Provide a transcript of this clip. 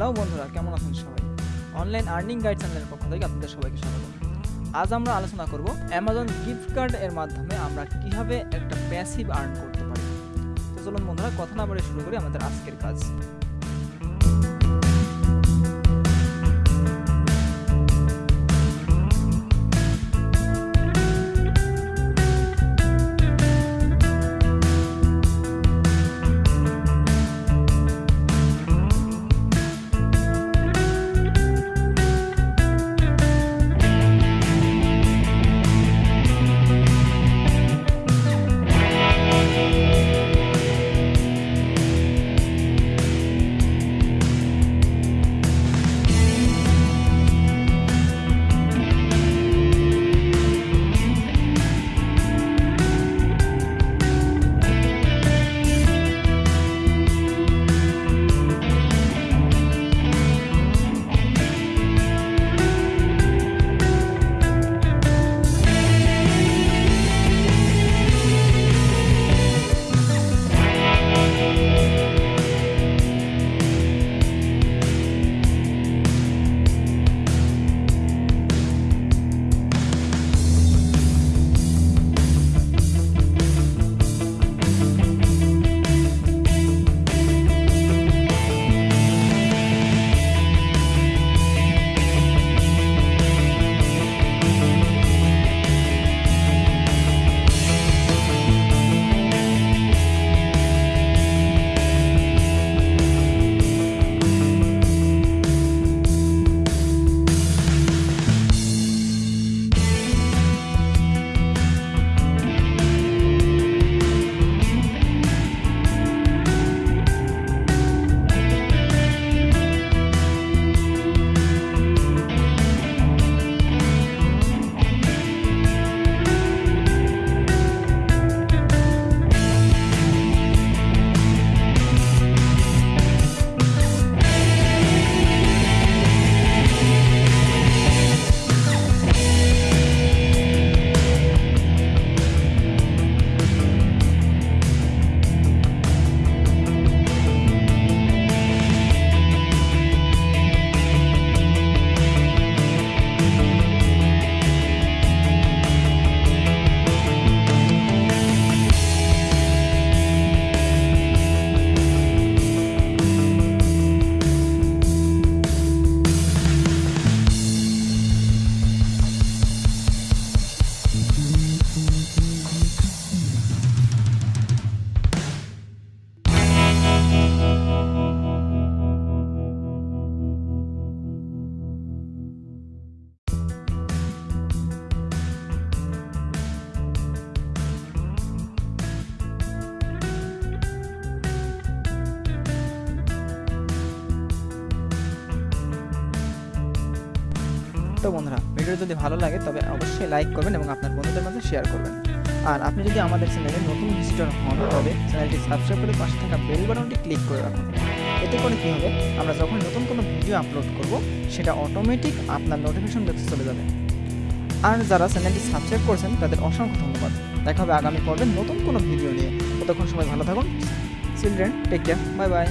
Hello বন্ধুরা, কেমন আছেন সবাই? অনলাইন আর্নিং গাইড চ্যানেলের পক্ষ থেকে আপনাদের সবাইকে স্বাগত। আজ আমরা আলোচনা করব অ্যামাজন গিফট কার্ড এর মাধ্যমে আমরা কীভাবে একটা প্যাসিভ আর্ন করতে পারি। তো চলুন বন্ধুরা, কথা না বলে শুরু করি আমাদের আজকের কাজ। তো বন্ধুরা ভিডিও যদি ভালো লাগে, তবে অবশ্যই লাইক করবেন এবং আপনার বন্ধুদের মাঝে শেয়ার করবেন। আর আপনি যদি আমাদের চ্যানেলে নতুন ভিজিটর হন, তবে চ্যানেলটি সাবস্ক্রাইব করে পাশে থাকা বেল বাটনটি ক্লিক করে রাখুন। এতে করে কী হবে? আমরা যখন নতুন কোনো ভিডিও আপলোড করব, সেটা অটোমেটিক আপনার নোটিফিকেশন বক্সে চলে যাবে। আর যারা চ্যানেলটি সাবস্ক্রাইব করছেন, তাদের অসংখ্য ধন্যবাদ। দেখা হবে আগামী পর্বে নতুন কোনো ভিডিও নিয়ে। ততক্ষণ সময় ভালো থাকুন। Children take care bye bye